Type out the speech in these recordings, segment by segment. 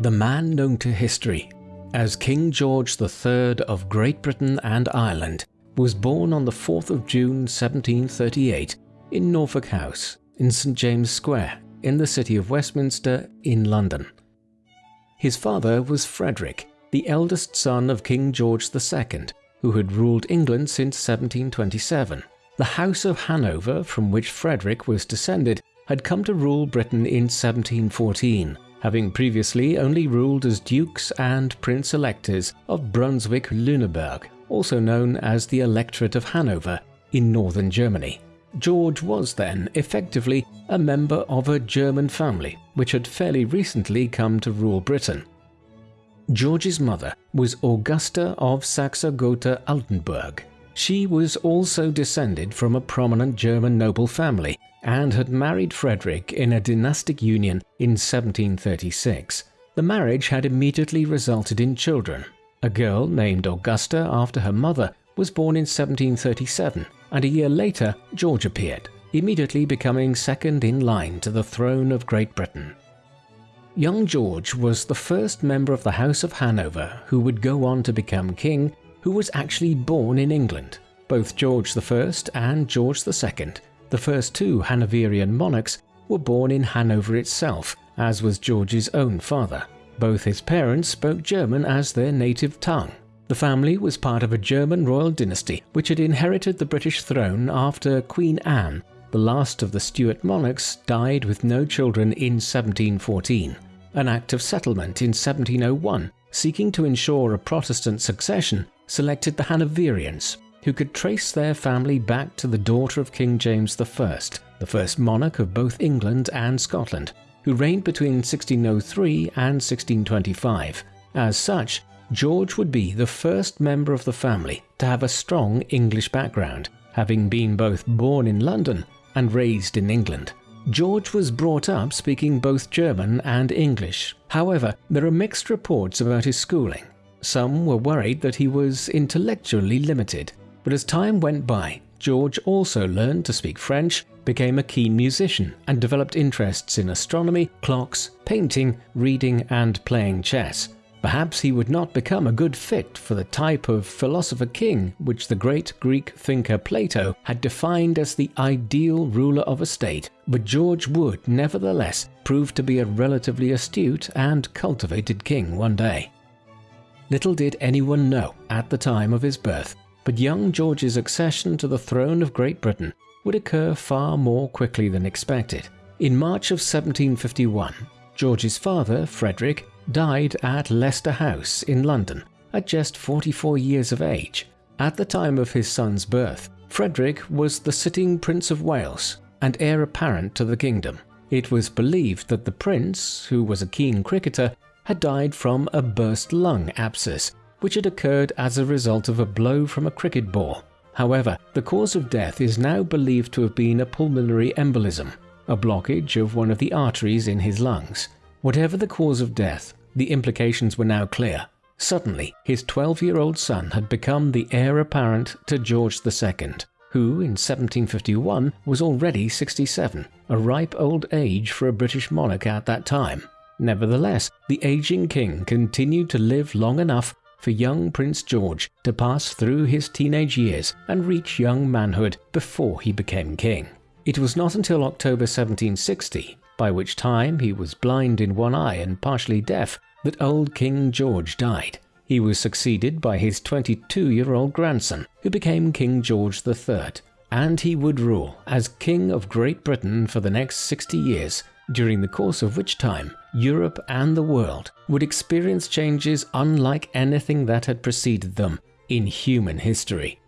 the man known to history as King George III of Great Britain and Ireland was born on the 4th of June 1738 in Norfolk House in St James Square in the city of Westminster in London. His father was Frederick, the eldest son of King George II, who had ruled England since 1727. The House of Hanover, from which Frederick was descended, had come to rule Britain in 1714, having previously only ruled as dukes and prince-electors of Brunswick-Lüneburg, also known as the Electorate of Hanover, in northern Germany. George was then, effectively, a member of a German family which had fairly recently come to rule Britain. George's mother was Augusta of Saxe-Gotha-Altenburg. She was also descended from a prominent German noble family and had married Frederick in a dynastic union in 1736. The marriage had immediately resulted in children. A girl named Augusta after her mother was born in 1737, and a year later George appeared, immediately becoming second in line to the throne of Great Britain. Young George was the first member of the House of Hanover who would go on to become king who was actually born in England. Both George I and George II the first two Hanoverian monarchs were born in Hanover itself, as was George's own father. Both his parents spoke German as their native tongue. The family was part of a German royal dynasty which had inherited the British throne after Queen Anne, the last of the Stuart monarchs, died with no children in 1714. An Act of Settlement in 1701, seeking to ensure a Protestant succession, selected the Hanoverians, who could trace their family back to the daughter of King James I, the first monarch of both England and Scotland, who reigned between 1603 and 1625. As such, George would be the first member of the family to have a strong English background, having been both born in London and raised in England. George was brought up speaking both German and English. However, there are mixed reports about his schooling. Some were worried that he was intellectually limited, but as time went by, George also learned to speak French, became a keen musician, and developed interests in astronomy, clocks, painting, reading, and playing chess. Perhaps he would not become a good fit for the type of philosopher king which the great Greek thinker Plato had defined as the ideal ruler of a state, but George would nevertheless prove to be a relatively astute and cultivated king one day. Little did anyone know at the time of his birth but young George's accession to the throne of Great Britain would occur far more quickly than expected. In March of 1751, George's father, Frederick, died at Leicester House in London at just 44 years of age. At the time of his son's birth, Frederick was the sitting Prince of Wales and heir apparent to the kingdom. It was believed that the prince, who was a keen cricketer, had died from a burst lung abscess which had occurred as a result of a blow from a cricket ball. However, the cause of death is now believed to have been a pulmonary embolism, a blockage of one of the arteries in his lungs. Whatever the cause of death, the implications were now clear. Suddenly, his 12-year-old son had become the heir apparent to George II, who in 1751 was already 67, a ripe old age for a British monarch at that time. Nevertheless, the aging king continued to live long enough for young Prince George to pass through his teenage years and reach young manhood before he became king. It was not until October 1760, by which time he was blind in one eye and partially deaf, that old King George died. He was succeeded by his 22-year-old grandson, who became King George III, and he would rule as King of Great Britain for the next 60 years, during the course of which time Europe and the world would experience changes unlike anything that had preceded them in human history.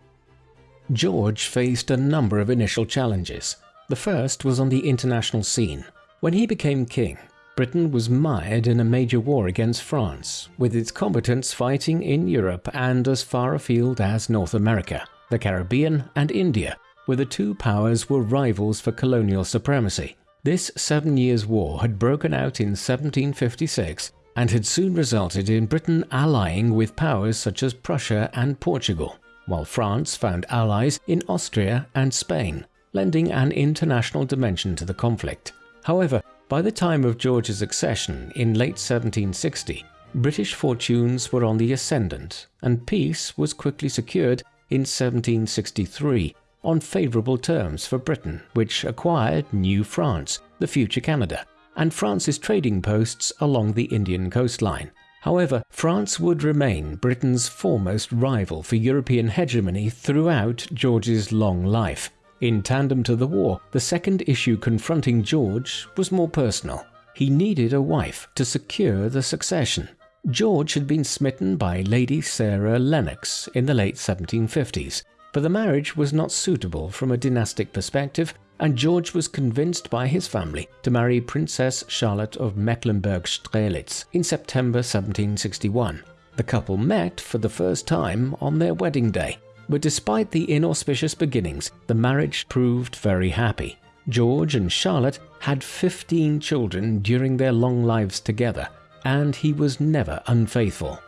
George faced a number of initial challenges. The first was on the international scene. When he became king, Britain was mired in a major war against France, with its combatants fighting in Europe and as far afield as North America. The Caribbean and India, where the two powers were rivals for colonial supremacy. This Seven Years' War had broken out in 1756 and had soon resulted in Britain allying with powers such as Prussia and Portugal, while France found allies in Austria and Spain, lending an international dimension to the conflict. However, By the time of George's accession in late 1760, British fortunes were on the ascendant, and peace was quickly secured in 1763 on favourable terms for Britain, which acquired New France, the future Canada, and France's trading posts along the Indian coastline. However, France would remain Britain's foremost rival for European hegemony throughout George's long life. In tandem to the war, the second issue confronting George was more personal. He needed a wife to secure the succession. George had been smitten by Lady Sarah Lennox in the late 1750s, but the marriage was not suitable from a dynastic perspective, and George was convinced by his family to marry Princess Charlotte of Mecklenburg-Strelitz in September 1761. The couple met for the first time on their wedding day, but despite the inauspicious beginnings, the marriage proved very happy. George and Charlotte had 15 children during their long lives together, and he was never unfaithful.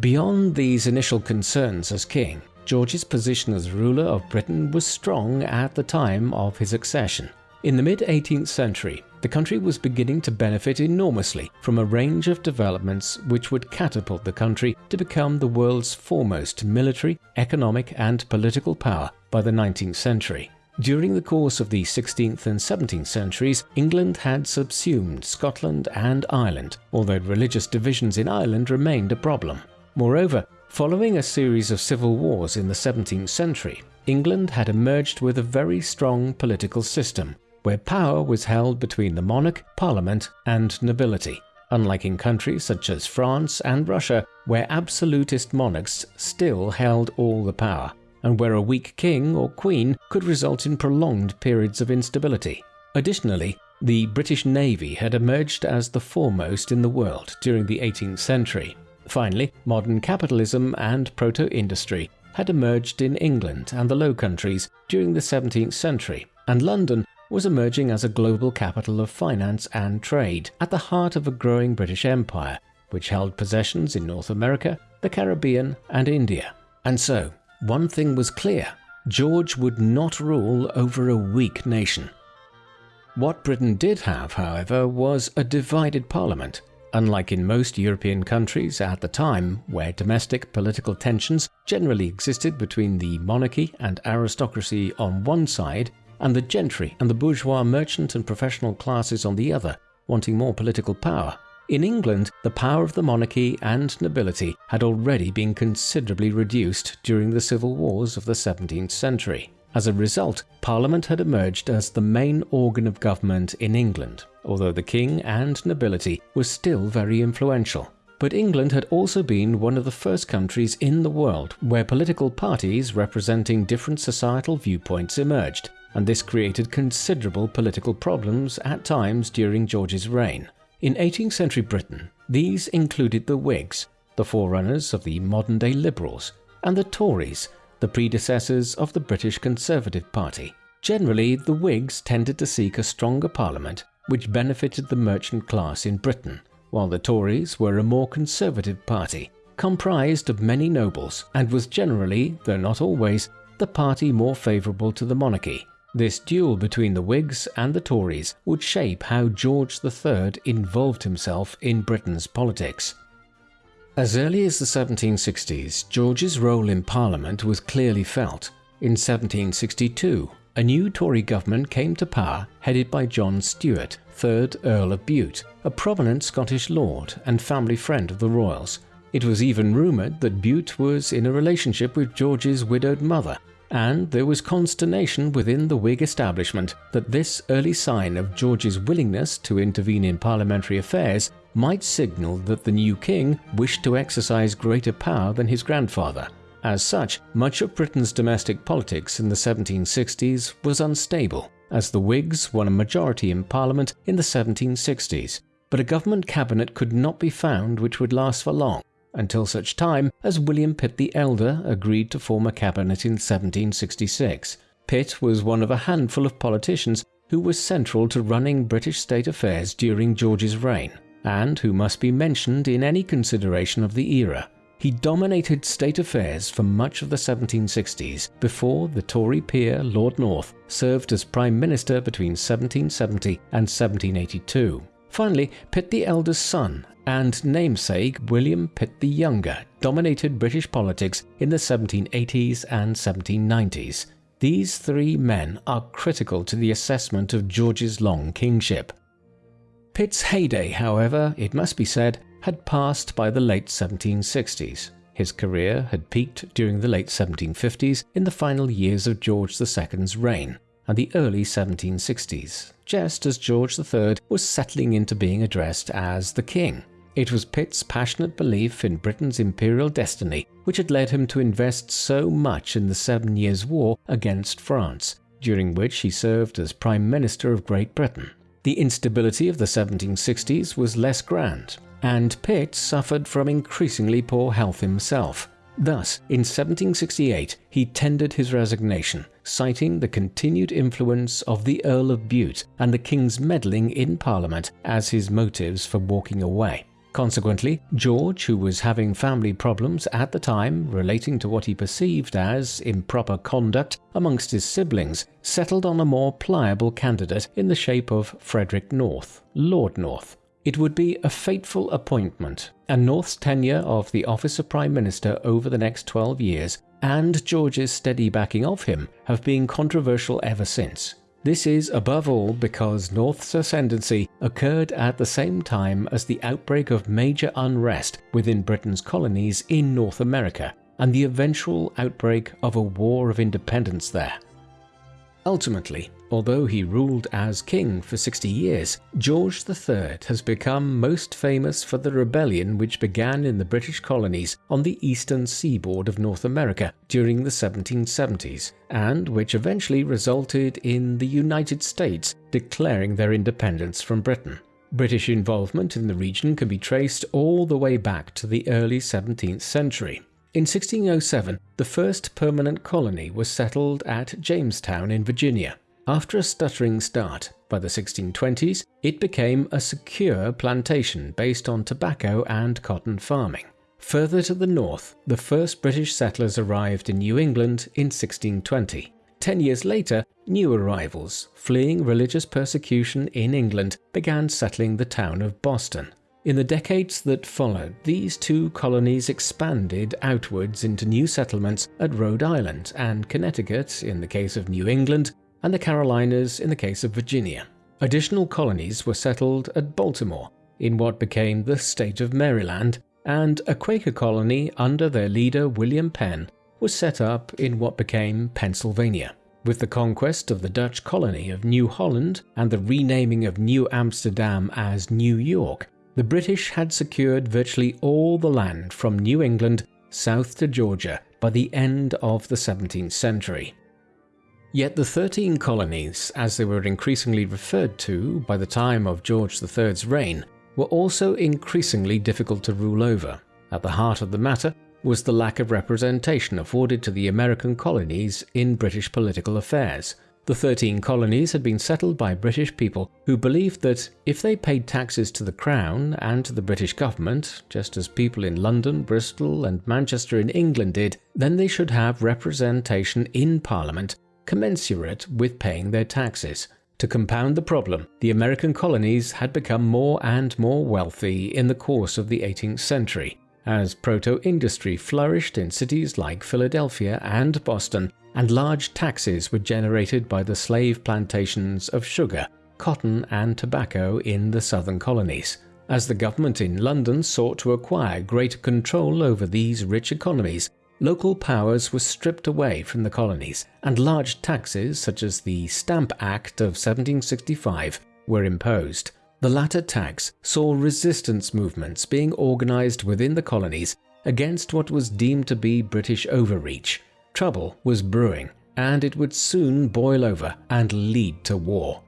Beyond these initial concerns as king, George's position as ruler of Britain was strong at the time of his accession. In the mid-18th century, the country was beginning to benefit enormously from a range of developments which would catapult the country to become the world's foremost military, economic and political power by the 19th century. During the course of the 16th and 17th centuries, England had subsumed Scotland and Ireland, although religious divisions in Ireland remained a problem. Moreover, Following a series of civil wars in the 17th century, England had emerged with a very strong political system, where power was held between the monarch, parliament, and nobility, unlike in countries such as France and Russia, where absolutist monarchs still held all the power, and where a weak king or queen could result in prolonged periods of instability. Additionally, the British Navy had emerged as the foremost in the world during the 18th century, Finally, modern capitalism and proto-industry had emerged in England and the Low Countries during the 17th century, and London was emerging as a global capital of finance and trade at the heart of a growing British Empire, which held possessions in North America, the Caribbean, and India. And so, one thing was clear George would not rule over a weak nation. What Britain did have, however, was a divided parliament, Unlike in most European countries at the time, where domestic political tensions generally existed between the monarchy and aristocracy on one side, and the gentry and the bourgeois merchant and professional classes on the other, wanting more political power, in England, the power of the monarchy and nobility had already been considerably reduced during the civil wars of the 17th century. As a result, Parliament had emerged as the main organ of government in England, although the king and nobility were still very influential. But England had also been one of the first countries in the world where political parties representing different societal viewpoints emerged, and this created considerable political problems at times during George's reign. In 18th century Britain, these included the Whigs, the forerunners of the modern-day Liberals, and the Tories, the predecessors of the British Conservative Party. Generally, the Whigs tended to seek a stronger parliament which benefited the merchant class in Britain, while the Tories were a more conservative party, comprised of many nobles, and was generally, though not always, the party more favourable to the monarchy. This duel between the Whigs and the Tories would shape how George III involved himself in Britain's politics. As early as the 1760s, George's role in Parliament was clearly felt. In 1762, a new Tory government came to power headed by John Stuart, 3rd Earl of Bute, a prominent Scottish lord and family friend of the royals. It was even rumoured that Bute was in a relationship with George's widowed mother, and there was consternation within the Whig establishment that this early sign of George's willingness to intervene in parliamentary affairs might signal that the new king wished to exercise greater power than his grandfather. As such, much of Britain's domestic politics in the 1760s was unstable, as the Whigs won a majority in Parliament in the 1760s, but a government cabinet could not be found which would last for long, until such time as William Pitt the Elder agreed to form a cabinet in 1766. Pitt was one of a handful of politicians who was central to running British state affairs during George's reign and who must be mentioned in any consideration of the era. he dominated state affairs for much of the 1760s before the Tory peer Lord North served as Prime Minister between 1770 and 1782. Finally, Pitt the elder's son and namesake William Pitt the Younger dominated British politics in the 1780s and 1790s. These three men are critical to the assessment of George's long kingship. Pitt's heyday, however, it must be said, had passed by the late 1760s. His career had peaked during the late 1750s in the final years of George II's reign and the early 1760s, just as George III was settling into being addressed as the King. It was Pitt's passionate belief in Britain's imperial destiny which had led him to invest so much in the Seven Years' War against France, during which he served as Prime Minister of Great Britain. The instability of the 1760s was less grand, and Pitt suffered from increasingly poor health himself. Thus, in 1768, he tendered his resignation, citing the continued influence of the Earl of Bute and the King's meddling in Parliament as his motives for walking away. Consequently, George, who was having family problems at the time relating to what he perceived as improper conduct amongst his siblings, settled on a more pliable candidate in the shape of Frederick North, Lord North. It would be a fateful appointment, and North's tenure of the office of Prime Minister over the next 12 years and George's steady backing of him have been controversial ever since. This is above all because North's ascendancy occurred at the same time as the outbreak of major unrest within Britain's colonies in North America and the eventual outbreak of a war of independence there. Ultimately, although he ruled as king for 60 years, George III has become most famous for the rebellion which began in the British colonies on the eastern seaboard of North America during the 1770s, and which eventually resulted in the United States declaring their independence from Britain. British involvement in the region can be traced all the way back to the early 17th century. In 1607, the first permanent colony was settled at Jamestown in Virginia. After a stuttering start, by the 1620s, it became a secure plantation based on tobacco and cotton farming. Further to the north, the first British settlers arrived in New England in 1620. Ten years later, new arrivals, fleeing religious persecution in England, began settling the town of Boston. In the decades that followed, these two colonies expanded outwards into new settlements at Rhode Island and Connecticut in the case of New England, and the Carolinas in the case of Virginia. Additional colonies were settled at Baltimore, in what became the state of Maryland, and a Quaker colony under their leader William Penn was set up in what became Pennsylvania. With the conquest of the Dutch colony of New Holland and the renaming of New Amsterdam as New York, the British had secured virtually all the land from New England south to Georgia by the end of the 17th century. Yet the 13 colonies, as they were increasingly referred to by the time of George III's reign, were also increasingly difficult to rule over. At the heart of the matter was the lack of representation afforded to the American colonies in British political affairs, the 13 colonies had been settled by British people who believed that if they paid taxes to the Crown and to the British government, just as people in London, Bristol, and Manchester in England did, then they should have representation in Parliament commensurate with paying their taxes. To compound the problem, the American colonies had become more and more wealthy in the course of the 18th century, as proto-industry flourished in cities like Philadelphia and Boston, and large taxes were generated by the slave plantations of sugar, cotton and tobacco in the southern colonies. As the government in London sought to acquire greater control over these rich economies, local powers were stripped away from the colonies, and large taxes such as the Stamp Act of 1765 were imposed. The latter tax saw resistance movements being organised within the colonies against what was deemed to be British overreach. Trouble was brewing, and it would soon boil over and lead to war.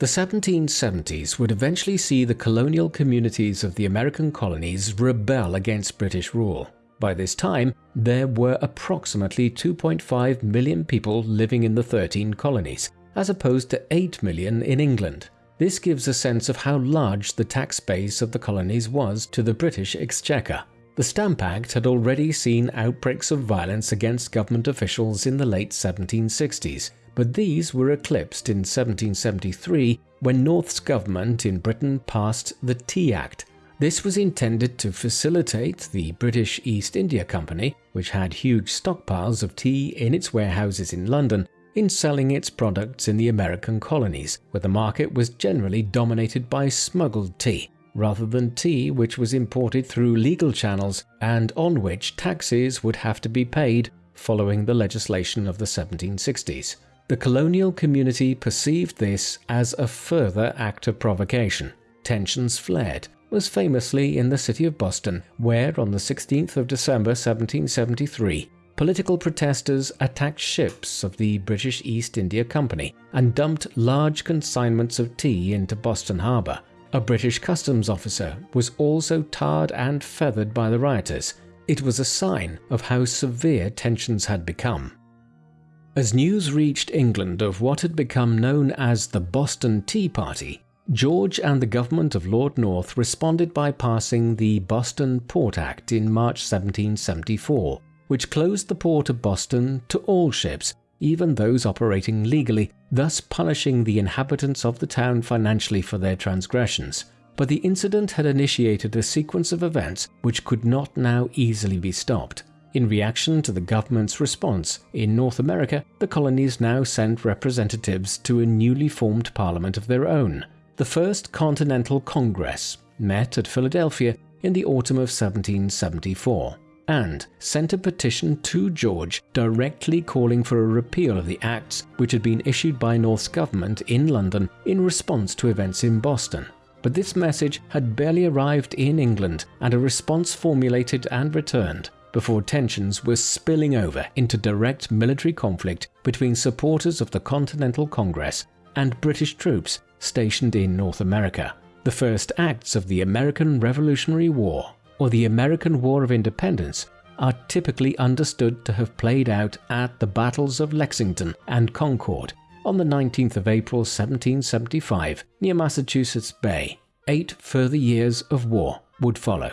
The 1770s would eventually see the colonial communities of the American colonies rebel against British rule. By this time, there were approximately 2.5 million people living in the 13 colonies, as opposed to 8 million in England. This gives a sense of how large the tax base of the colonies was to the British Exchequer. The Stamp Act had already seen outbreaks of violence against government officials in the late 1760s, but these were eclipsed in 1773 when North's government in Britain passed the Tea Act. This was intended to facilitate the British East India Company, which had huge stockpiles of tea in its warehouses in London, in selling its products in the American colonies, where the market was generally dominated by smuggled tea, rather than tea which was imported through legal channels and on which taxes would have to be paid following the legislation of the 1760s. The colonial community perceived this as a further act of provocation. Tensions flared, was famously in the city of Boston, where on the 16th of December 1773, political protesters attacked ships of the British East India Company and dumped large consignments of tea into Boston Harbour. A British customs officer was also tarred and feathered by the rioters. It was a sign of how severe tensions had become. As news reached England of what had become known as the Boston Tea Party, George and the government of Lord North responded by passing the Boston Port Act in March 1774, which closed the port of Boston to all ships, even those operating legally, thus punishing the inhabitants of the town financially for their transgressions. But the incident had initiated a sequence of events which could not now easily be stopped. In reaction to the government's response, in North America, the colonies now sent representatives to a newly formed parliament of their own. The First Continental Congress met at Philadelphia in the autumn of 1774 and sent a petition to George directly calling for a repeal of the acts which had been issued by North's government in London in response to events in Boston. But this message had barely arrived in England and a response formulated and returned before tensions were spilling over into direct military conflict between supporters of the Continental Congress and British troops stationed in North America. The first acts of the American Revolutionary War or the American War of Independence are typically understood to have played out at the battles of Lexington and Concord on the 19th of April 1775 near Massachusetts Bay. Eight further years of war would follow.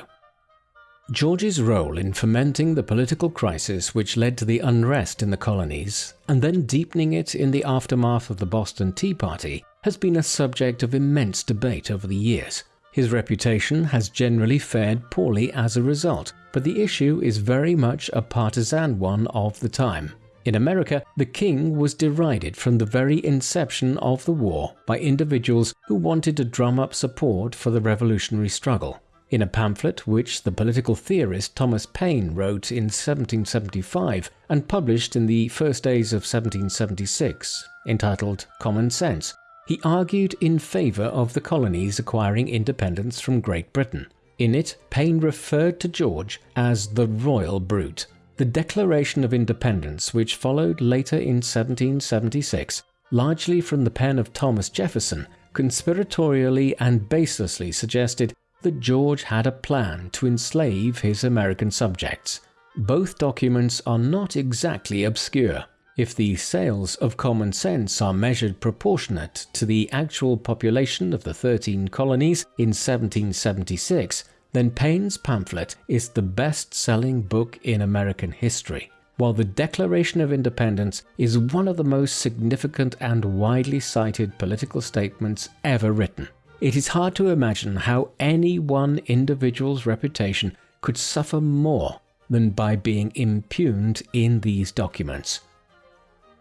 George's role in fomenting the political crisis which led to the unrest in the colonies, and then deepening it in the aftermath of the Boston Tea Party, has been a subject of immense debate over the years. His reputation has generally fared poorly as a result, but the issue is very much a partisan one of the time. In America, the king was derided from the very inception of the war by individuals who wanted to drum up support for the revolutionary struggle. In a pamphlet which the political theorist Thomas Paine wrote in 1775 and published in the first days of 1776, entitled Common Sense, he argued in favour of the colonies acquiring independence from Great Britain. In it, Paine referred to George as the royal brute. The Declaration of Independence, which followed later in 1776, largely from the pen of Thomas Jefferson, conspiratorially and baselessly suggested that George had a plan to enslave his American subjects. Both documents are not exactly obscure. If the sales of common sense are measured proportionate to the actual population of the 13 colonies in 1776, then Paine's pamphlet is the best-selling book in American history, while the Declaration of Independence is one of the most significant and widely cited political statements ever written. It is hard to imagine how any one individual's reputation could suffer more than by being impugned in these documents.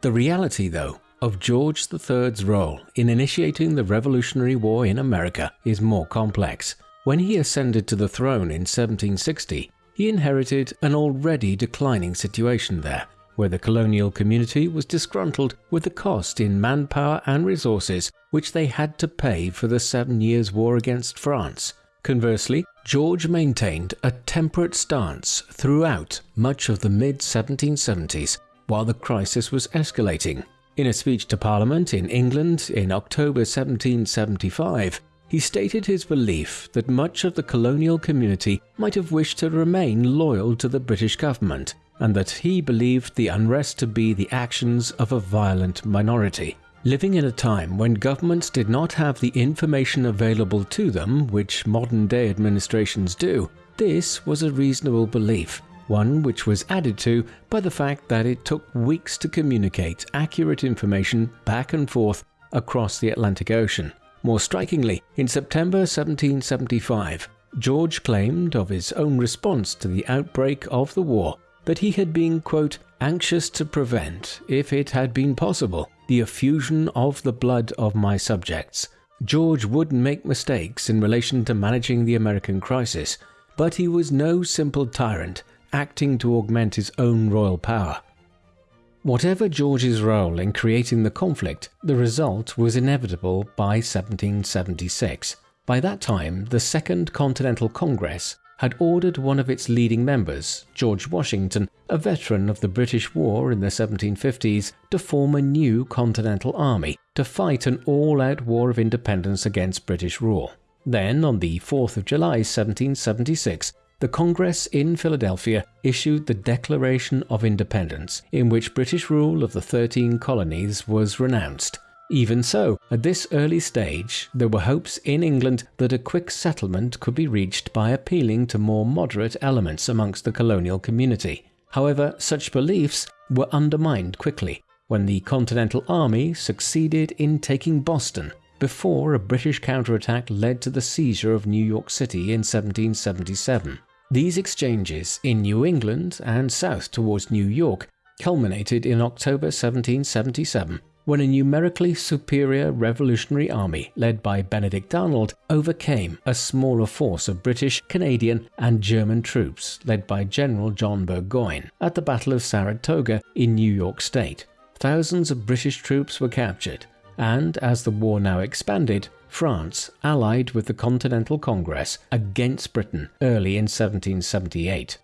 The reality, though, of George III's role in initiating the Revolutionary War in America is more complex. When he ascended to the throne in 1760, he inherited an already declining situation there, where the colonial community was disgruntled with the cost in manpower and resources which they had to pay for the Seven Years' War against France. Conversely, George maintained a temperate stance throughout much of the mid 1770s while the crisis was escalating. In a speech to Parliament in England in October 1775, he stated his belief that much of the colonial community might have wished to remain loyal to the British government, and that he believed the unrest to be the actions of a violent minority. Living in a time when governments did not have the information available to them which modern day administrations do, this was a reasonable belief, one which was added to by the fact that it took weeks to communicate accurate information back and forth across the Atlantic Ocean. More strikingly, in September 1775, George claimed of his own response to the outbreak of the war that he had been, quote, anxious to prevent, if it had been possible, the effusion of the blood of my subjects. George would make mistakes in relation to managing the American crisis, but he was no simple tyrant acting to augment his own royal power. Whatever George's role in creating the conflict, the result was inevitable by 1776. By that time, the Second Continental Congress had ordered one of its leading members, George Washington, a veteran of the British War in the 1750s, to form a new Continental Army to fight an all-out war of independence against British rule. Then, on the 4th of July 1776, the Congress in Philadelphia issued the Declaration of Independence, in which British rule of the 13 colonies was renounced. Even so, at this early stage, there were hopes in England that a quick settlement could be reached by appealing to more moderate elements amongst the colonial community. However, such beliefs were undermined quickly when the Continental Army succeeded in taking Boston before a British counterattack led to the seizure of New York City in 1777. These exchanges in New England and south towards New York culminated in October 1777 when a numerically superior revolutionary army led by Benedict Arnold overcame a smaller force of British, Canadian, and German troops led by General John Burgoyne at the Battle of Saratoga in New York State. Thousands of British troops were captured, and as the war now expanded, France allied with the Continental Congress against Britain early in 1778.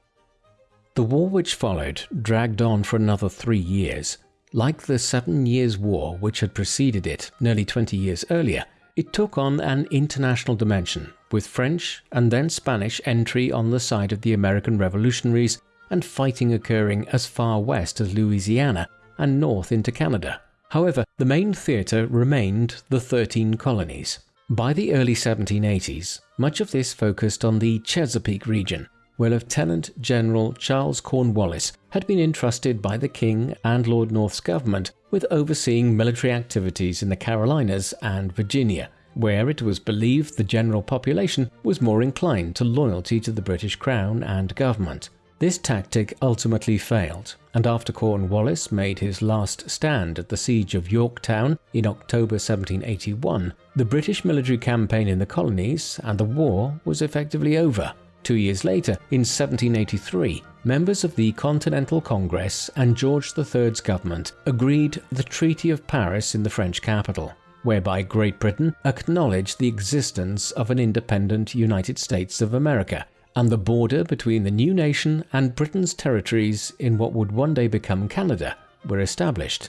The war which followed dragged on for another three years. Like the Seven Years' War which had preceded it nearly 20 years earlier, it took on an international dimension, with French and then Spanish entry on the side of the American revolutionaries and fighting occurring as far west as Louisiana and north into Canada. However, the main theatre remained the 13 colonies. By the early 1780s, much of this focused on the Chesapeake region, where Lieutenant General Charles Cornwallis had been entrusted by the King and Lord North's government with overseeing military activities in the Carolinas and Virginia, where it was believed the general population was more inclined to loyalty to the British Crown and government. This tactic ultimately failed, and after Cornwallis made his last stand at the siege of Yorktown in October 1781, the British military campaign in the colonies and the war was effectively over. Two years later, in 1783, members of the Continental Congress and George III's government agreed the Treaty of Paris in the French capital, whereby Great Britain acknowledged the existence of an independent United States of America and the border between the new nation and Britain's territories in what would one day become Canada were established.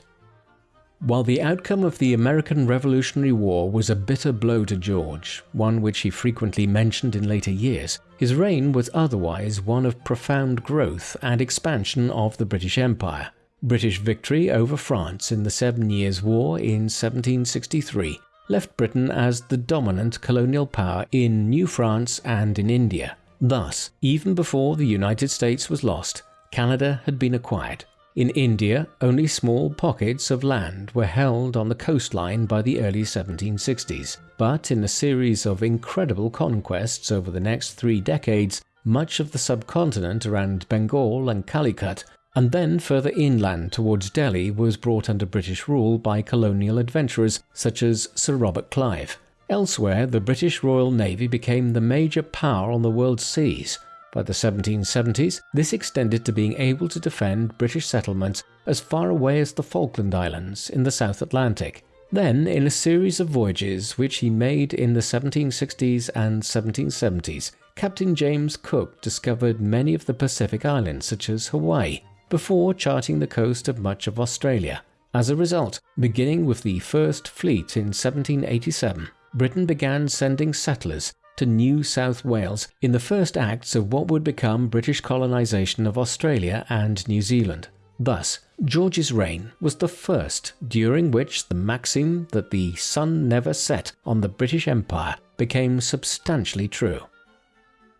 While the outcome of the American Revolutionary War was a bitter blow to George, one which he frequently mentioned in later years, his reign was otherwise one of profound growth and expansion of the British Empire. British victory over France in the Seven Years' War in 1763 left Britain as the dominant colonial power in New France and in India. Thus, even before the United States was lost, Canada had been acquired. In India, only small pockets of land were held on the coastline by the early 1760s, but in a series of incredible conquests over the next three decades, much of the subcontinent around Bengal and Calicut, and then further inland towards Delhi was brought under British rule by colonial adventurers such as Sir Robert Clive. Elsewhere, the British Royal Navy became the major power on the world's seas. By the 1770s, this extended to being able to defend British settlements as far away as the Falkland Islands in the South Atlantic. Then, in a series of voyages which he made in the 1760s and 1770s, Captain James Cook discovered many of the Pacific islands, such as Hawaii, before charting the coast of much of Australia. As a result, beginning with the first fleet in 1787, Britain began sending settlers to New South Wales in the first acts of what would become British colonisation of Australia and New Zealand. Thus, George's reign was the first during which the maxim that the sun never set on the British Empire became substantially true.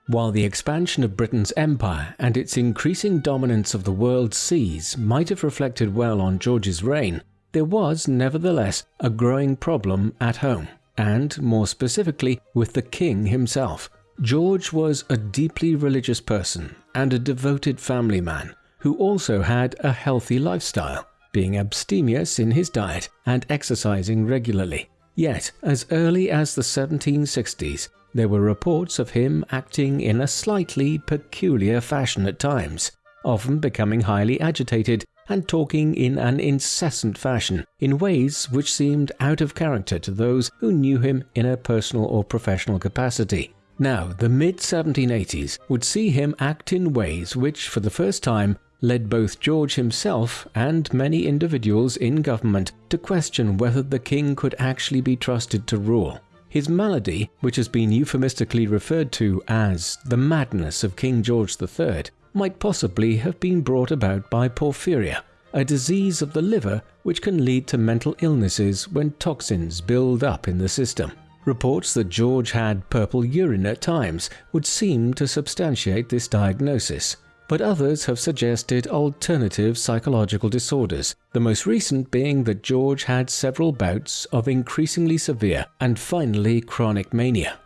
While the expansion of Britain's empire and its increasing dominance of the world's seas might have reflected well on George's reign, there was nevertheless a growing problem at home, and more specifically with the king himself. George was a deeply religious person and a devoted family man who also had a healthy lifestyle, being abstemious in his diet and exercising regularly. Yet, as early as the 1760s, there were reports of him acting in a slightly peculiar fashion at times, often becoming highly agitated and talking in an incessant fashion, in ways which seemed out of character to those who knew him in a personal or professional capacity. Now, the mid 1780s would see him act in ways which, for the first time, led both George himself and many individuals in government to question whether the king could actually be trusted to rule. His malady, which has been euphemistically referred to as the madness of King George III, might possibly have been brought about by porphyria, a disease of the liver which can lead to mental illnesses when toxins build up in the system. Reports that George had purple urine at times would seem to substantiate this diagnosis but others have suggested alternative psychological disorders, the most recent being that George had several bouts of increasingly severe and finally chronic mania.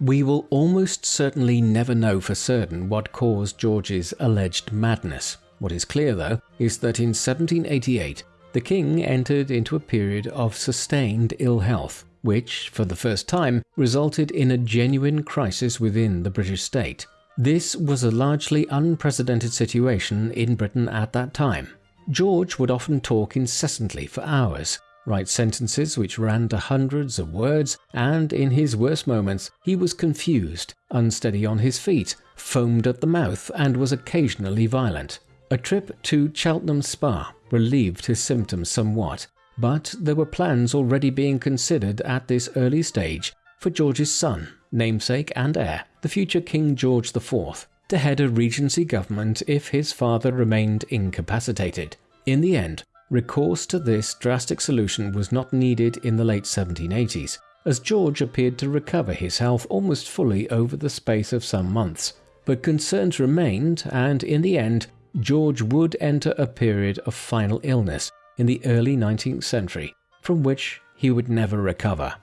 We will almost certainly never know for certain what caused George's alleged madness. What is clear, though, is that in 1788 the king entered into a period of sustained ill health, which, for the first time, resulted in a genuine crisis within the British state. This was a largely unprecedented situation in Britain at that time. George would often talk incessantly for hours, write sentences which ran to hundreds of words, and in his worst moments he was confused, unsteady on his feet, foamed at the mouth, and was occasionally violent. A trip to Cheltenham Spa relieved his symptoms somewhat, but there were plans already being considered at this early stage for George's son, namesake and heir, the future King George IV, to head a regency government if his father remained incapacitated. In the end, recourse to this drastic solution was not needed in the late 1780s, as George appeared to recover his health almost fully over the space of some months. But concerns remained, and in the end, George would enter a period of final illness in the early 19th century, from which he would never recover.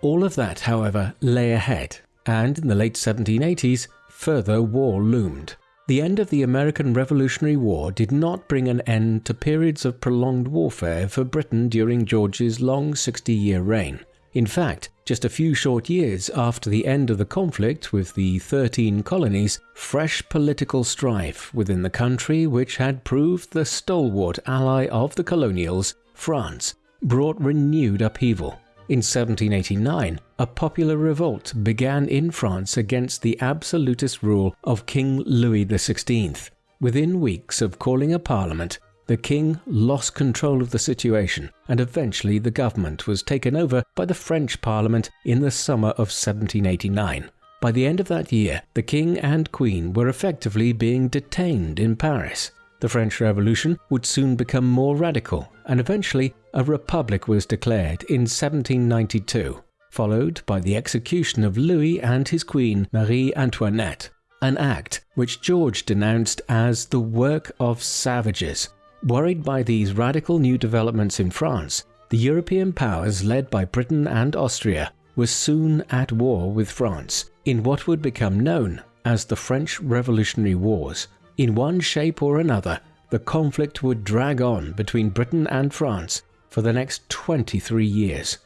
All of that, however, lay ahead, and in the late 1780s, further war loomed. The end of the American Revolutionary War did not bring an end to periods of prolonged warfare for Britain during George's long 60 year reign. In fact, just a few short years after the end of the conflict with the 13 colonies, fresh political strife within the country, which had proved the stalwart ally of the colonials, France, brought renewed upheaval. In 1789, a popular revolt began in France against the absolutist rule of King Louis XVI. Within weeks of calling a parliament, the king lost control of the situation, and eventually the government was taken over by the French parliament in the summer of 1789. By the end of that year, the king and queen were effectively being detained in Paris. The French Revolution would soon become more radical, and eventually a republic was declared in 1792, followed by the execution of Louis and his queen Marie Antoinette, an act which George denounced as the work of savages. Worried by these radical new developments in France, the European powers led by Britain and Austria were soon at war with France in what would become known as the French Revolutionary Wars, in one shape or another, the conflict would drag on between Britain and France for the next 23 years.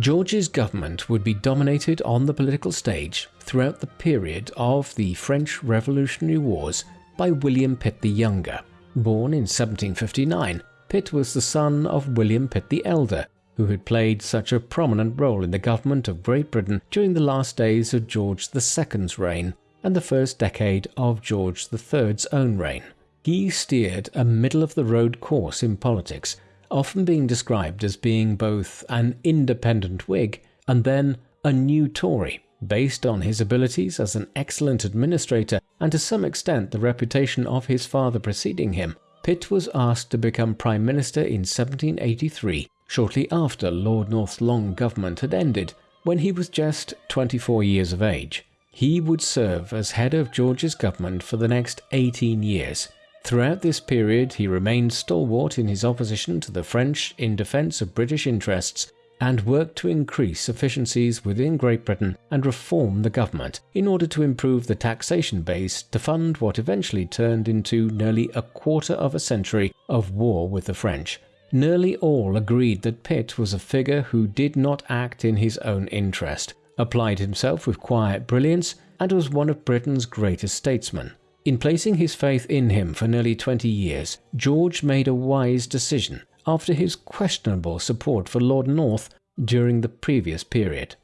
George's government would be dominated on the political stage throughout the period of the French Revolutionary Wars by William Pitt the Younger. Born in 1759, Pitt was the son of William Pitt the Elder, who had played such a prominent role in the government of Great Britain during the last days of George II's reign and the first decade of George III's own reign. He steered a middle of the road course in politics, often being described as being both an independent Whig and then a new Tory, based on his abilities as an excellent administrator and to some extent the reputation of his father preceding him. Pitt was asked to become Prime Minister in 1783, shortly after Lord North's long government had ended, when he was just 24 years of age. He would serve as head of George's government for the next 18 years. Throughout this period, he remained stalwart in his opposition to the French in defence of British interests and worked to increase efficiencies within Great Britain and reform the government in order to improve the taxation base to fund what eventually turned into nearly a quarter of a century of war with the French. Nearly all agreed that Pitt was a figure who did not act in his own interest, applied himself with quiet brilliance, and was one of Britain's greatest statesmen. In placing his faith in him for nearly 20 years, George made a wise decision after his questionable support for Lord North during the previous period.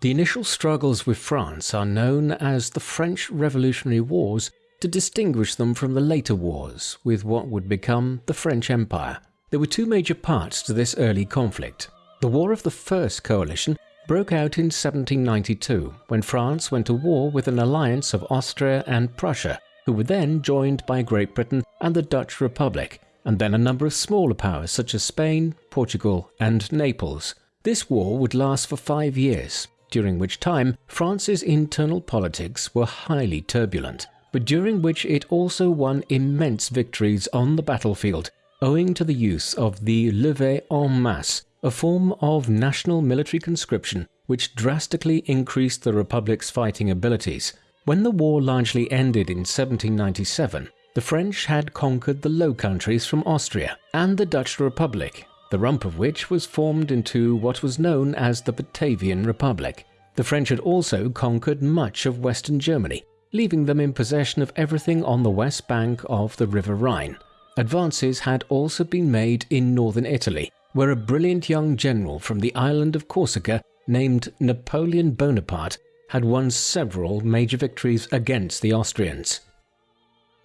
The initial struggles with France are known as the French Revolutionary Wars to distinguish them from the later wars with what would become the French Empire. There were two major parts to this early conflict. The War of the First Coalition broke out in 1792 when France went to war with an alliance of Austria and Prussia, who were then joined by Great Britain and the Dutch Republic, and then a number of smaller powers such as Spain, Portugal, and Naples. This war would last for five years, during which time France's internal politics were highly turbulent, but during which it also won immense victories on the battlefield owing to the use of the levée en masse, a form of national military conscription which drastically increased the Republic's fighting abilities. When the war largely ended in 1797, the French had conquered the Low Countries from Austria and the Dutch Republic, the rump of which was formed into what was known as the Batavian Republic. The French had also conquered much of Western Germany, leaving them in possession of everything on the west bank of the River Rhine. Advances had also been made in northern Italy, where a brilliant young general from the island of Corsica named Napoleon Bonaparte had won several major victories against the Austrians.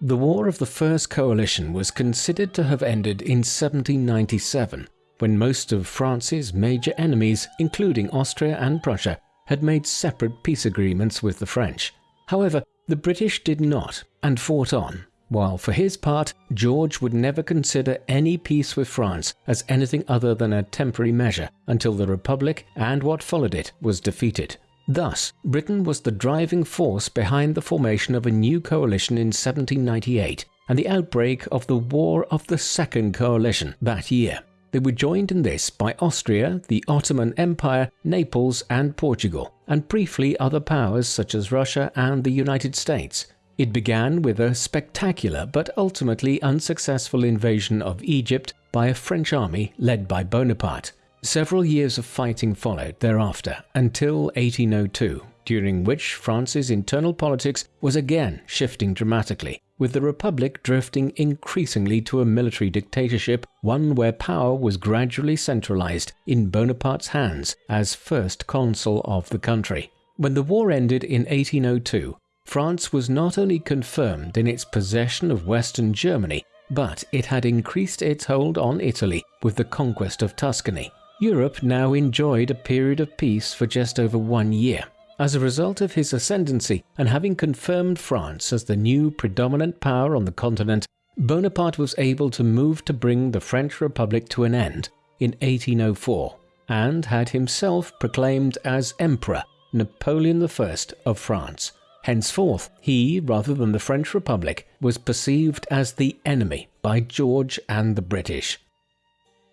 The War of the First Coalition was considered to have ended in 1797, when most of France's major enemies, including Austria and Prussia, had made separate peace agreements with the French. However, the British did not and fought on, while for his part, George would never consider any peace with France as anything other than a temporary measure until the Republic and what followed it was defeated. Thus, Britain was the driving force behind the formation of a new coalition in 1798 and the outbreak of the War of the Second Coalition that year. They were joined in this by Austria, the Ottoman Empire, Naples, and Portugal, and briefly other powers such as Russia and the United States. It began with a spectacular but ultimately unsuccessful invasion of Egypt by a French army led by Bonaparte. Several years of fighting followed thereafter until 1802, during which France's internal politics was again shifting dramatically, with the Republic drifting increasingly to a military dictatorship, one where power was gradually centralized in Bonaparte's hands as first consul of the country. When the war ended in 1802, France was not only confirmed in its possession of Western Germany, but it had increased its hold on Italy with the conquest of Tuscany. Europe now enjoyed a period of peace for just over one year. As a result of his ascendancy and having confirmed France as the new predominant power on the continent, Bonaparte was able to move to bring the French Republic to an end in 1804 and had himself proclaimed as Emperor Napoleon I of France. Henceforth, he, rather than the French Republic, was perceived as the enemy by George and the British.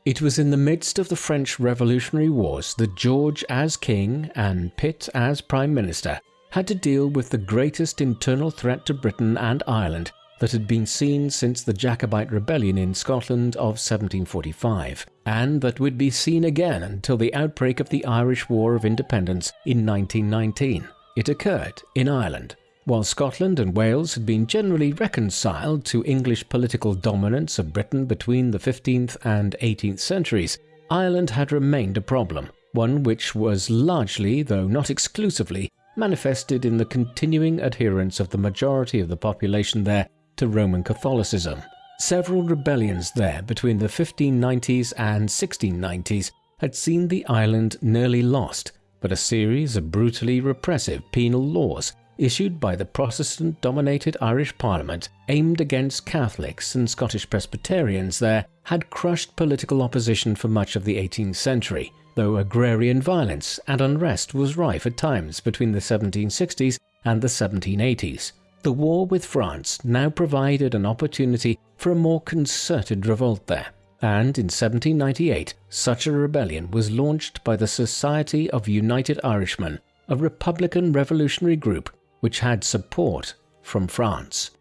It was in the midst of the French Revolutionary Wars that George as king and Pitt as prime minister had to deal with the greatest internal threat to Britain and Ireland that had been seen since the Jacobite rebellion in Scotland of 1745, and that would be seen again until the outbreak of the Irish War of Independence in 1919. It occurred in Ireland. While Scotland and Wales had been generally reconciled to English political dominance of Britain between the 15th and 18th centuries, Ireland had remained a problem, one which was largely, though not exclusively, manifested in the continuing adherence of the majority of the population there to Roman Catholicism. Several rebellions there between the 1590s and 1690s had seen the island nearly lost, but a series of brutally repressive penal laws issued by the Protestant dominated Irish Parliament aimed against Catholics and Scottish Presbyterians there had crushed political opposition for much of the 18th century, though agrarian violence and unrest was rife at times between the 1760s and the 1780s. The war with France now provided an opportunity for a more concerted revolt there, and in 1798 such a rebellion was launched by the Society of United Irishmen, a republican revolutionary group which had support from France.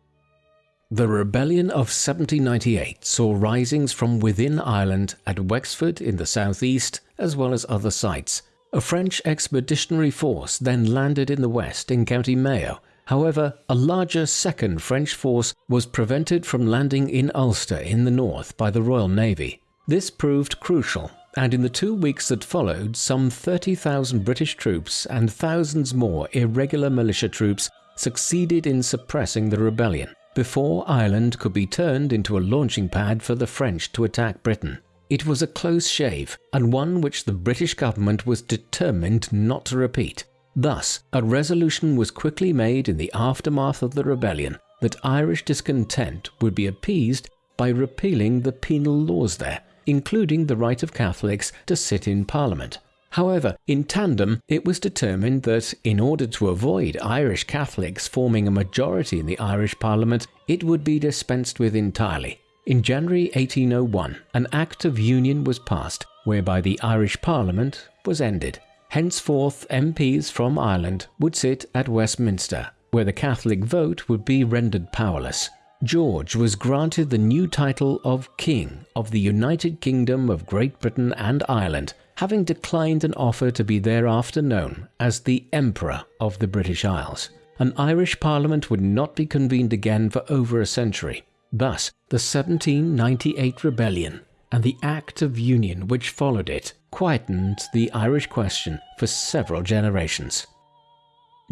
The rebellion of 1798 saw risings from within Ireland at Wexford in the southeast as well as other sites. A French expeditionary force then landed in the west in County Mayo. However, a larger second French force was prevented from landing in Ulster in the north by the Royal Navy. This proved crucial, and in the two weeks that followed, some 30,000 British troops and thousands more irregular militia troops succeeded in suppressing the rebellion before Ireland could be turned into a launching pad for the French to attack Britain. It was a close shave, and one which the British government was determined not to repeat. Thus, a resolution was quickly made in the aftermath of the rebellion that Irish discontent would be appeased by repealing the penal laws there, including the right of Catholics to sit in Parliament. However, in tandem, it was determined that in order to avoid Irish Catholics forming a majority in the Irish Parliament, it would be dispensed with entirely. In January 1801, an Act of Union was passed, whereby the Irish Parliament was ended. Henceforth, MPs from Ireland would sit at Westminster, where the Catholic vote would be rendered powerless. George was granted the new title of King of the United Kingdom of Great Britain and Ireland, having declined an offer to be thereafter known as the Emperor of the British Isles. An Irish Parliament would not be convened again for over a century. Thus, the 1798 rebellion and the Act of Union which followed it quietened the Irish question for several generations.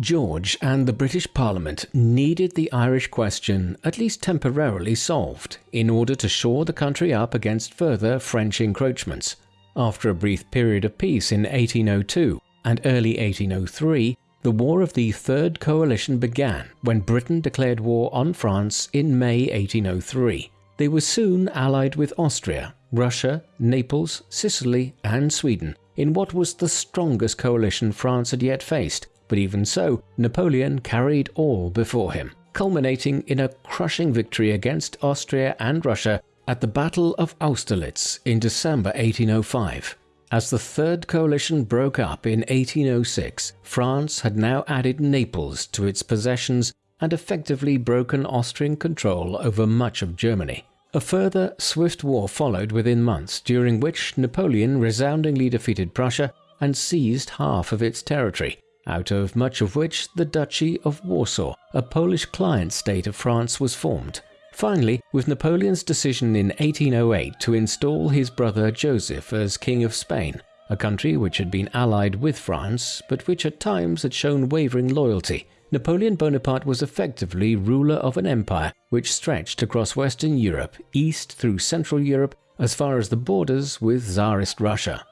George and the British Parliament needed the Irish question at least temporarily solved in order to shore the country up against further French encroachments. After a brief period of peace in 1802 and early 1803, the War of the Third Coalition began when Britain declared war on France in May 1803. They were soon allied with Austria, Russia, Naples, Sicily, and Sweden in what was the strongest coalition France had yet faced, but even so, Napoleon carried all before him, culminating in a crushing victory against Austria and Russia at the Battle of Austerlitz in December 1805. As the Third Coalition broke up in 1806, France had now added Naples to its possessions and effectively broken Austrian control over much of Germany. A further swift war followed within months, during which Napoleon resoundingly defeated Prussia and seized half of its territory, out of much of which the Duchy of Warsaw, a Polish client state of France, was formed. Finally, with Napoleon's decision in 1808 to install his brother Joseph as King of Spain, a country which had been allied with France but which at times had shown wavering loyalty, Napoleon Bonaparte was effectively ruler of an empire which stretched across Western Europe, east through Central Europe, as far as the borders with Tsarist Russia.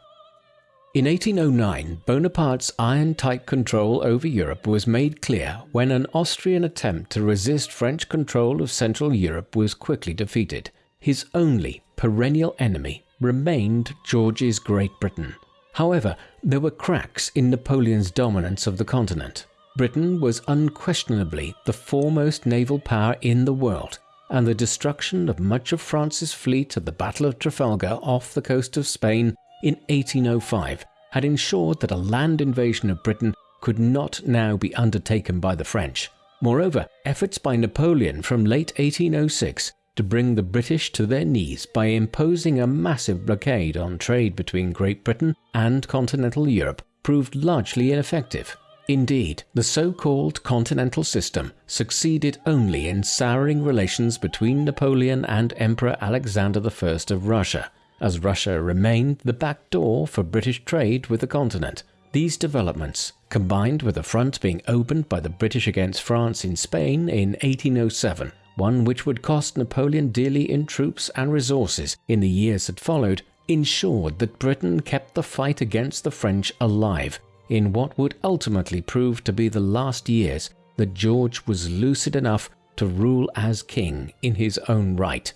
In 1809, Bonaparte's iron-tight control over Europe was made clear when an Austrian attempt to resist French control of Central Europe was quickly defeated. His only perennial enemy remained George's Great Britain. However, there were cracks in Napoleon's dominance of the continent. Britain was unquestionably the foremost naval power in the world, and the destruction of much of France's fleet at the Battle of Trafalgar off the coast of Spain in 1805 had ensured that a land invasion of Britain could not now be undertaken by the French. Moreover, efforts by Napoleon from late 1806 to bring the British to their knees by imposing a massive blockade on trade between Great Britain and continental Europe proved largely ineffective. Indeed, the so-called continental system succeeded only in souring relations between Napoleon and Emperor Alexander I of Russia, as Russia remained the back door for British trade with the continent. These developments, combined with a front being opened by the British against France in Spain in 1807, one which would cost Napoleon dearly in troops and resources in the years that followed, ensured that Britain kept the fight against the French alive in what would ultimately prove to be the last years that George was lucid enough to rule as king in his own right.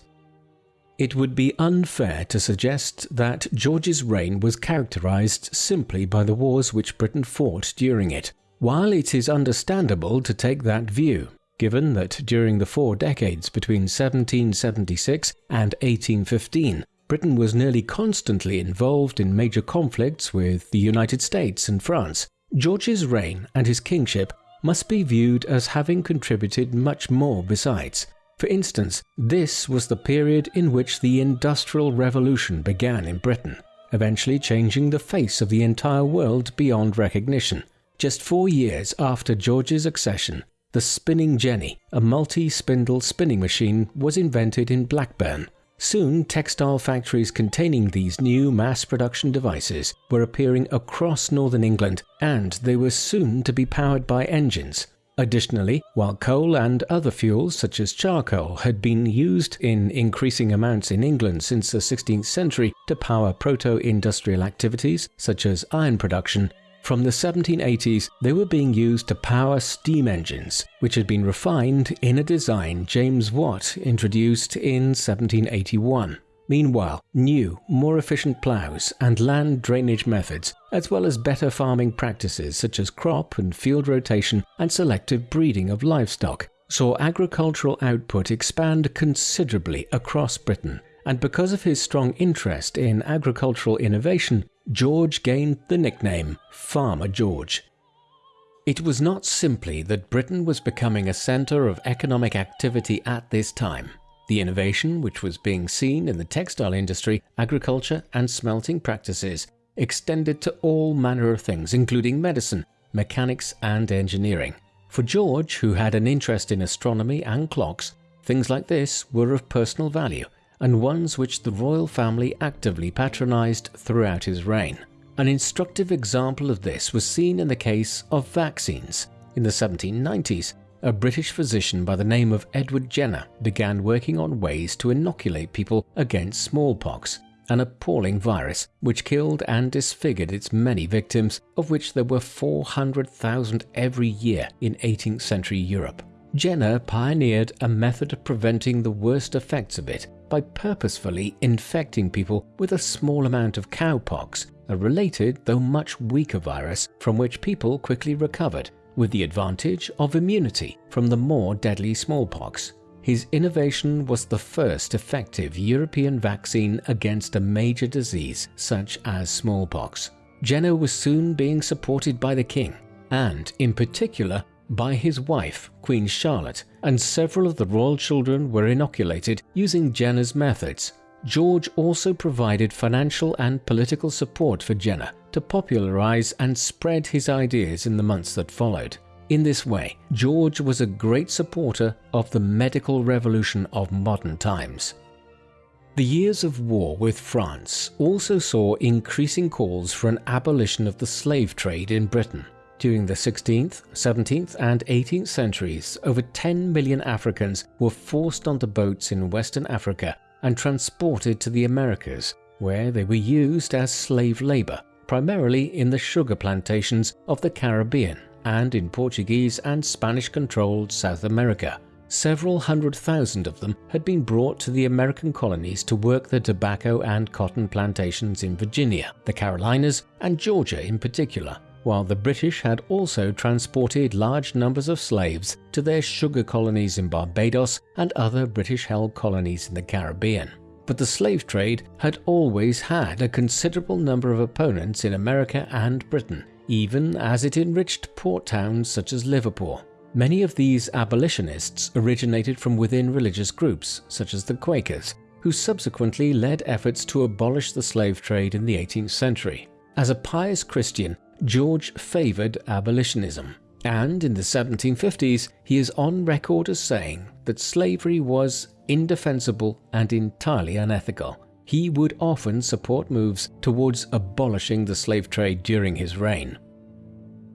It would be unfair to suggest that George's reign was characterized simply by the wars which Britain fought during it, while it is understandable to take that view, given that during the four decades between 1776 and 1815, Britain was nearly constantly involved in major conflicts with the United States and France. George's reign and his kingship must be viewed as having contributed much more besides. For instance, this was the period in which the Industrial Revolution began in Britain, eventually changing the face of the entire world beyond recognition. Just four years after George's accession, the spinning jenny, a multi-spindle spinning machine, was invented in Blackburn. Soon, textile factories containing these new mass production devices were appearing across northern England, and they were soon to be powered by engines, Additionally, while coal and other fuels such as charcoal had been used in increasing amounts in England since the 16th century to power proto-industrial activities such as iron production, from the 1780s they were being used to power steam engines, which had been refined in a design James Watt introduced in 1781. Meanwhile, new, more efficient ploughs and land drainage methods, as well as better farming practices such as crop and field rotation and selective breeding of livestock, saw agricultural output expand considerably across Britain. And because of his strong interest in agricultural innovation, George gained the nickname Farmer George. It was not simply that Britain was becoming a centre of economic activity at this time. The innovation, which was being seen in the textile industry, agriculture, and smelting practices, extended to all manner of things, including medicine, mechanics, and engineering. For George, who had an interest in astronomy and clocks, things like this were of personal value, and ones which the royal family actively patronized throughout his reign. An instructive example of this was seen in the case of vaccines. In the 1790s, a British physician by the name of Edward Jenner began working on ways to inoculate people against smallpox, an appalling virus which killed and disfigured its many victims, of which there were 400,000 every year in 18th century Europe. Jenner pioneered a method of preventing the worst effects of it by purposefully infecting people with a small amount of cowpox, a related though much weaker virus from which people quickly recovered with the advantage of immunity from the more deadly smallpox. His innovation was the first effective European vaccine against a major disease such as smallpox. Jenner was soon being supported by the king, and in particular by his wife, Queen Charlotte, and several of the royal children were inoculated using Jenner's methods. George also provided financial and political support for Jenner, to popularize and spread his ideas in the months that followed. In this way, George was a great supporter of the medical revolution of modern times. The years of war with France also saw increasing calls for an abolition of the slave trade in Britain. During the 16th, 17th and 18th centuries, over 10 million Africans were forced onto boats in Western Africa and transported to the Americas, where they were used as slave labor primarily in the sugar plantations of the Caribbean and in Portuguese and Spanish-controlled South America. Several hundred thousand of them had been brought to the American colonies to work the tobacco and cotton plantations in Virginia, the Carolinas, and Georgia in particular, while the British had also transported large numbers of slaves to their sugar colonies in Barbados and other British-held colonies in the Caribbean but the slave trade had always had a considerable number of opponents in America and Britain, even as it enriched port towns such as Liverpool. Many of these abolitionists originated from within religious groups, such as the Quakers, who subsequently led efforts to abolish the slave trade in the 18th century. As a pious Christian, George favoured abolitionism, and in the 1750s he is on record as saying that slavery was indefensible and entirely unethical. He would often support moves towards abolishing the slave trade during his reign.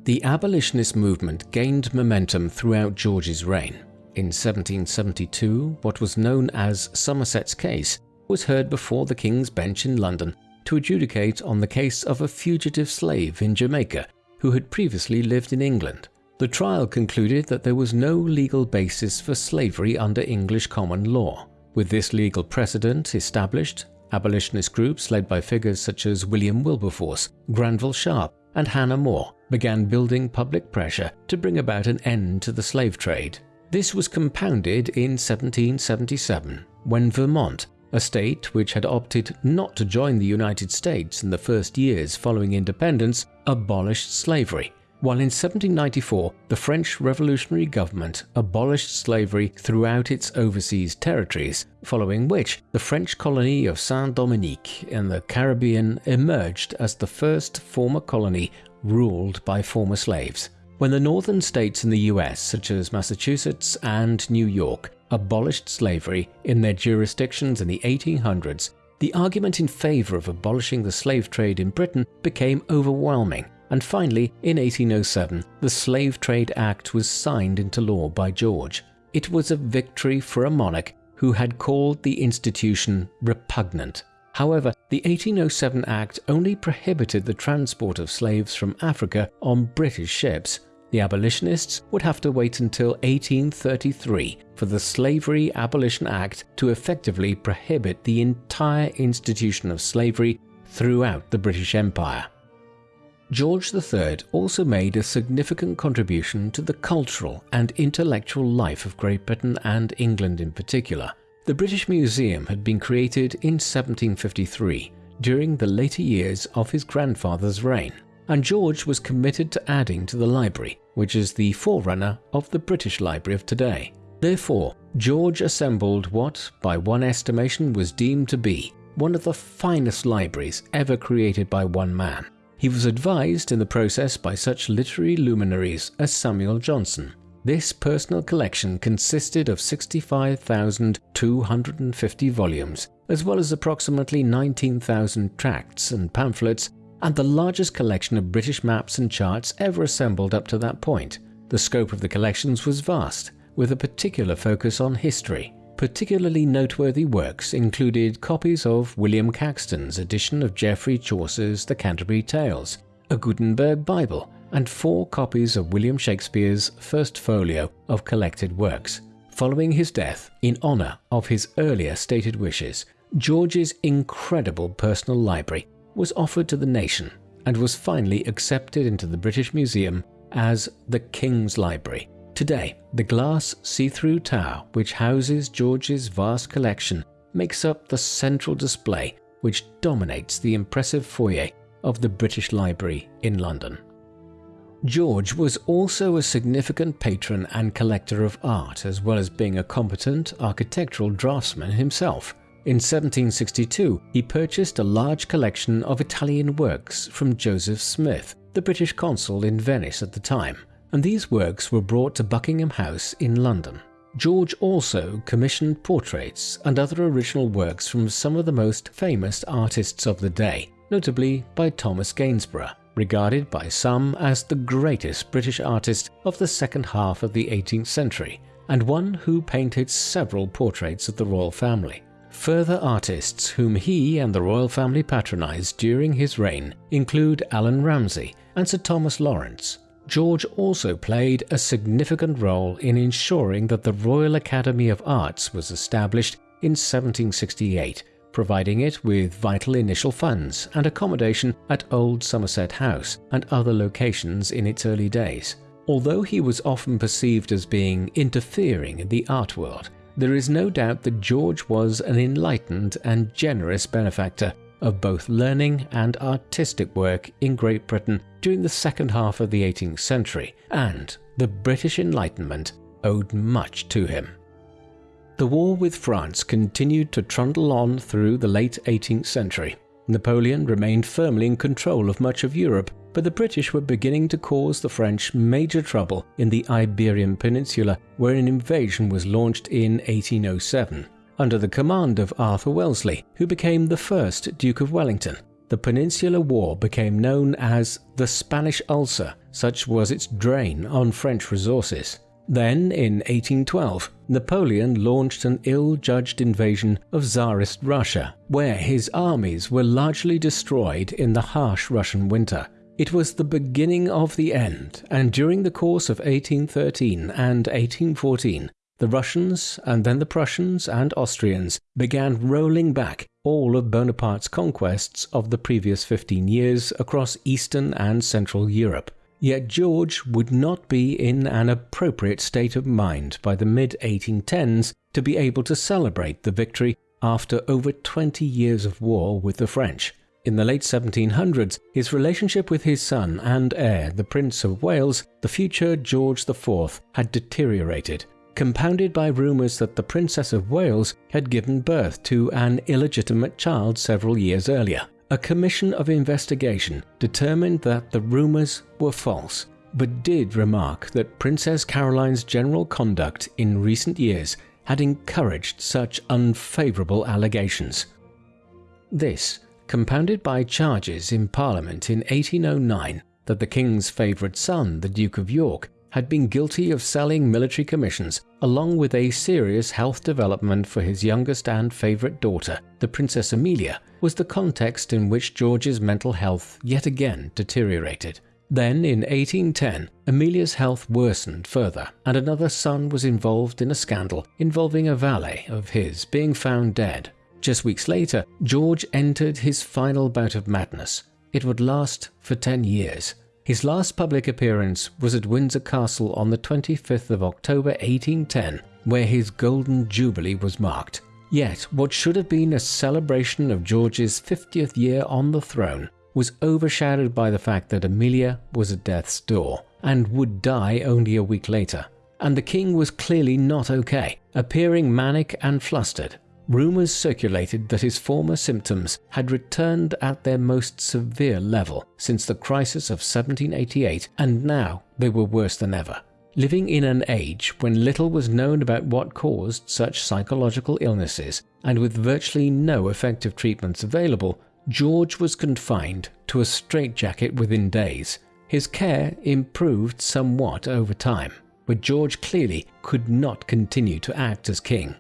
The abolitionist movement gained momentum throughout George's reign. In 1772, what was known as Somerset's case was heard before the King's Bench in London to adjudicate on the case of a fugitive slave in Jamaica who had previously lived in England. The trial concluded that there was no legal basis for slavery under English common law. With this legal precedent established, abolitionist groups led by figures such as William Wilberforce, Granville Sharp, and Hannah More began building public pressure to bring about an end to the slave trade. This was compounded in 1777 when Vermont, a state which had opted not to join the United States in the first years following independence, abolished slavery, while in 1794 the French revolutionary government abolished slavery throughout its overseas territories, following which the French colony of Saint-Dominique in the Caribbean emerged as the first former colony ruled by former slaves. When the northern states in the US, such as Massachusetts and New York, abolished slavery in their jurisdictions in the 1800s, the argument in favor of abolishing the slave trade in Britain became overwhelming, and finally, in 1807, the Slave Trade Act was signed into law by George. It was a victory for a monarch who had called the institution repugnant. However, the 1807 Act only prohibited the transport of slaves from Africa on British ships. The abolitionists would have to wait until 1833 for the Slavery Abolition Act to effectively prohibit the entire institution of slavery throughout the British Empire. George III also made a significant contribution to the cultural and intellectual life of Great Britain and England in particular. The British Museum had been created in 1753, during the later years of his grandfather's reign, and George was committed to adding to the library, which is the forerunner of the British Library of today. Therefore, George assembled what, by one estimation, was deemed to be one of the finest libraries ever created by one man. He was advised in the process by such literary luminaries as Samuel Johnson, this personal collection consisted of 65,250 volumes, as well as approximately 19,000 tracts and pamphlets, and the largest collection of British maps and charts ever assembled up to that point. The scope of the collections was vast, with a particular focus on history. Particularly noteworthy works included copies of William Caxton's edition of Geoffrey Chaucer's The Canterbury Tales, a Gutenberg Bible, and four copies of William Shakespeare's first folio of collected works. Following his death, in honour of his earlier stated wishes, George's incredible personal library was offered to the nation and was finally accepted into the British Museum as the King's Library. Today, the glass see-through tower which houses George's vast collection makes up the central display which dominates the impressive foyer of the British Library in London. George was also a significant patron and collector of art as well as being a competent architectural draftsman himself. In 1762, he purchased a large collection of Italian works from Joseph Smith, the British consul in Venice at the time, and these works were brought to Buckingham House in London. George also commissioned portraits and other original works from some of the most famous artists of the day, notably by Thomas Gainsborough, regarded by some as the greatest British artist of the second half of the 18th century, and one who painted several portraits of the royal family. Further artists whom he and the royal family patronized during his reign include Allan Ramsay and Sir Thomas Lawrence. George also played a significant role in ensuring that the Royal Academy of Arts was established in 1768 providing it with vital initial funds and accommodation at Old Somerset House and other locations in its early days. Although he was often perceived as being interfering in the art world, there is no doubt that George was an enlightened and generous benefactor of both learning and artistic work in Great Britain during the second half of the 18th century, and the British Enlightenment owed much to him. The war with France continued to trundle on through the late 18th century. Napoleon remained firmly in control of much of Europe, but the British were beginning to cause the French major trouble in the Iberian Peninsula, where an invasion was launched in 1807. Under the command of Arthur Wellesley, who became the first Duke of Wellington, the Peninsular War became known as the Spanish Ulcer, such was its drain on French resources. Then, in 1812, Napoleon launched an ill-judged invasion of Tsarist Russia, where his armies were largely destroyed in the harsh Russian winter. It was the beginning of the end, and during the course of 1813 and 1814, the Russians and then the Prussians and Austrians began rolling back all of Bonaparte's conquests of the previous 15 years across Eastern and Central Europe. Yet George would not be in an appropriate state of mind by the mid 1810s to be able to celebrate the victory after over 20 years of war with the French. In the late 1700s, his relationship with his son and heir, the Prince of Wales, the future George IV, had deteriorated, compounded by rumours that the Princess of Wales had given birth to an illegitimate child several years earlier. A commission of investigation determined that the rumours were false, but did remark that Princess Caroline's general conduct in recent years had encouraged such unfavourable allegations. This compounded by charges in Parliament in 1809 that the King's favourite son, the Duke of York, had been guilty of selling military commissions, along with a serious health development for his youngest and favourite daughter, the Princess Amelia, was the context in which George's mental health yet again deteriorated. Then, in 1810, Amelia's health worsened further, and another son was involved in a scandal involving a valet of his being found dead. Just weeks later, George entered his final bout of madness. It would last for 10 years. His last public appearance was at Windsor Castle on the 25th of October 1810, where his golden jubilee was marked. Yet, what should have been a celebration of George's 50th year on the throne was overshadowed by the fact that Amelia was at death's door and would die only a week later. And the king was clearly not okay, appearing manic and flustered. Rumours circulated that his former symptoms had returned at their most severe level since the crisis of 1788, and now they were worse than ever. Living in an age when little was known about what caused such psychological illnesses, and with virtually no effective treatments available, George was confined to a straitjacket within days. His care improved somewhat over time, but George clearly could not continue to act as king.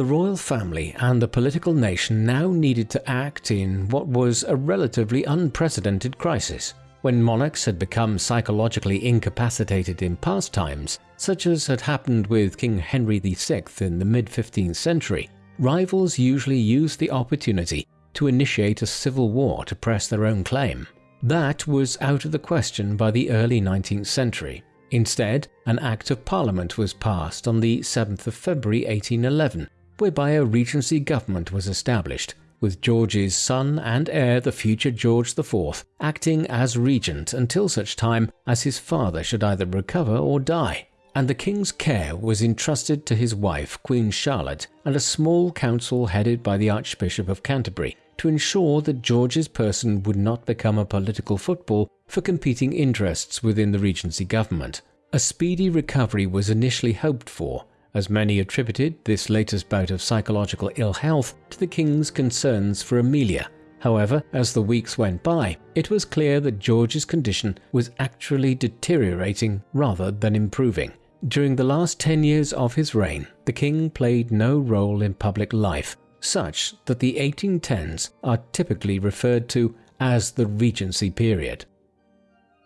The royal family and the political nation now needed to act in what was a relatively unprecedented crisis. When monarchs had become psychologically incapacitated in past times, such as had happened with King Henry VI in the mid 15th century, rivals usually used the opportunity to initiate a civil war to press their own claim. That was out of the question by the early 19th century. Instead, an Act of Parliament was passed on the 7th of February 1811 whereby a regency government was established, with George's son and heir, the future George IV, acting as regent until such time as his father should either recover or die. And the king's care was entrusted to his wife, Queen Charlotte, and a small council headed by the Archbishop of Canterbury to ensure that George's person would not become a political football for competing interests within the regency government. A speedy recovery was initially hoped for, as many attributed this latest bout of psychological ill health to the king's concerns for Amelia. However, as the weeks went by, it was clear that George's condition was actually deteriorating rather than improving. During the last 10 years of his reign, the king played no role in public life, such that the 1810s are typically referred to as the Regency period.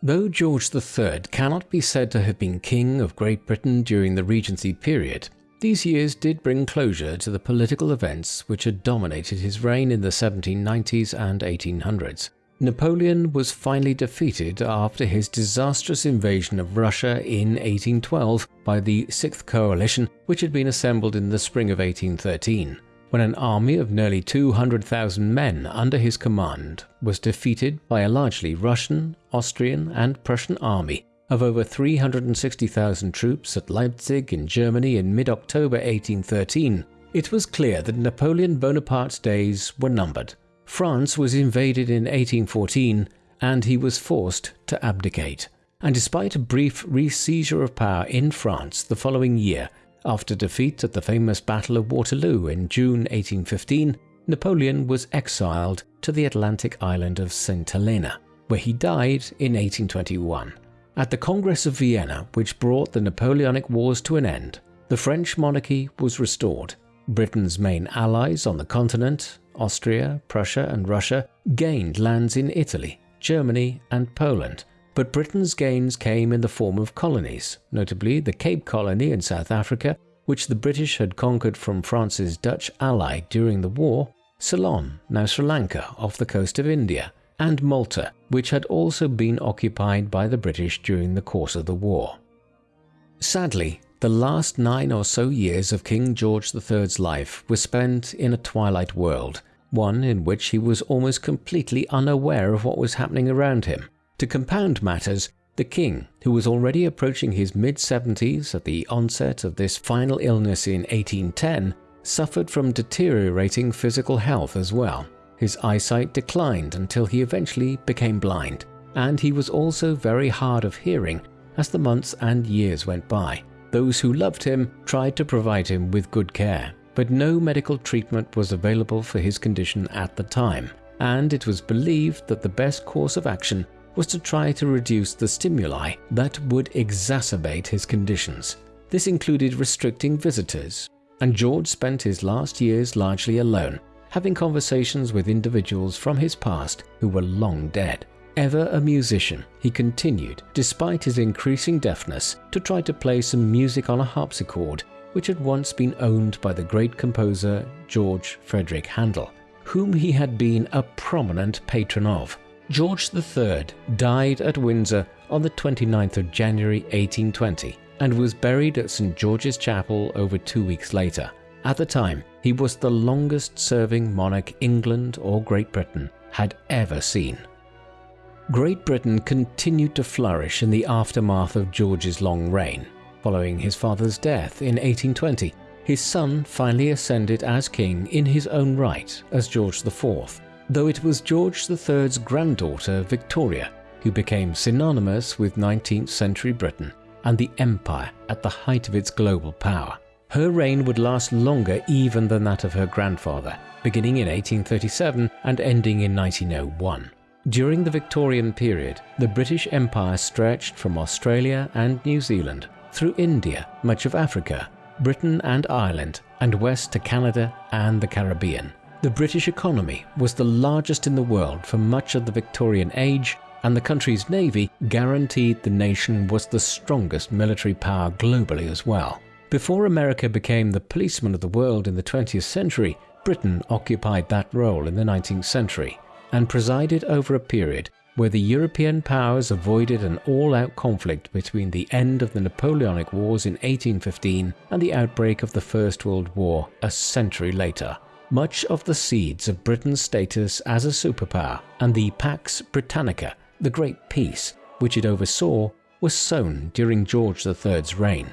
Though George III cannot be said to have been King of Great Britain during the Regency period, these years did bring closure to the political events which had dominated his reign in the 1790s and 1800s. Napoleon was finally defeated after his disastrous invasion of Russia in 1812 by the Sixth Coalition, which had been assembled in the spring of 1813 when an army of nearly 200,000 men under his command was defeated by a largely Russian, Austrian, and Prussian army of over 360,000 troops at Leipzig in Germany in mid October 1813, it was clear that Napoleon Bonaparte's days were numbered. France was invaded in 1814 and he was forced to abdicate. And despite a brief re seizure of power in France the following year, after defeat at the famous Battle of Waterloo in June 1815, Napoleon was exiled to the Atlantic island of St. Helena, where he died in 1821. At the Congress of Vienna, which brought the Napoleonic Wars to an end, the French monarchy was restored. Britain's main allies on the continent, Austria, Prussia, and Russia, gained lands in Italy, Germany, and Poland, but Britain's gains came in the form of colonies, notably the Cape Colony in South Africa, which the British had conquered from France's Dutch ally during the war, Ceylon, now Sri Lanka, off the coast of India, and Malta, which had also been occupied by the British during the course of the war. Sadly, the last nine or so years of King George III's life were spent in a twilight world, one in which he was almost completely unaware of what was happening around him. To compound matters, the king, who was already approaching his mid 70s at the onset of this final illness in 1810, suffered from deteriorating physical health as well. His eyesight declined until he eventually became blind, and he was also very hard of hearing as the months and years went by. Those who loved him tried to provide him with good care, but no medical treatment was available for his condition at the time, and it was believed that the best course of action was to try to reduce the stimuli that would exacerbate his conditions. This included restricting visitors, and George spent his last years largely alone, having conversations with individuals from his past who were long dead. Ever a musician, he continued, despite his increasing deafness, to try to play some music on a harpsichord which had once been owned by the great composer George Frederick Handel, whom he had been a prominent patron of. George III died at Windsor on the 29th of January 1820 and was buried at St George's Chapel over two weeks later. At the time, he was the longest serving monarch England or Great Britain had ever seen. Great Britain continued to flourish in the aftermath of George's long reign. Following his father's death in 1820, his son finally ascended as king in his own right as George IV, though it was George III's granddaughter Victoria who became synonymous with 19th century Britain and the empire at the height of its global power. Her reign would last longer even than that of her grandfather, beginning in 1837 and ending in 1901. During the Victorian period, the British Empire stretched from Australia and New Zealand through India, much of Africa, Britain and Ireland, and west to Canada and the Caribbean. The British economy was the largest in the world for much of the Victorian age, and the country's navy guaranteed the nation was the strongest military power globally as well. Before America became the policeman of the world in the 20th century, Britain occupied that role in the 19th century and presided over a period where the European powers avoided an all-out conflict between the end of the Napoleonic Wars in 1815 and the outbreak of the First World War a century later much of the seeds of Britain's status as a superpower and the Pax Britannica, the Great Peace, which it oversaw, was sown during George III's reign.